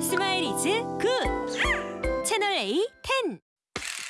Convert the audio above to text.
스마일 이즈 굿! 채널 A 10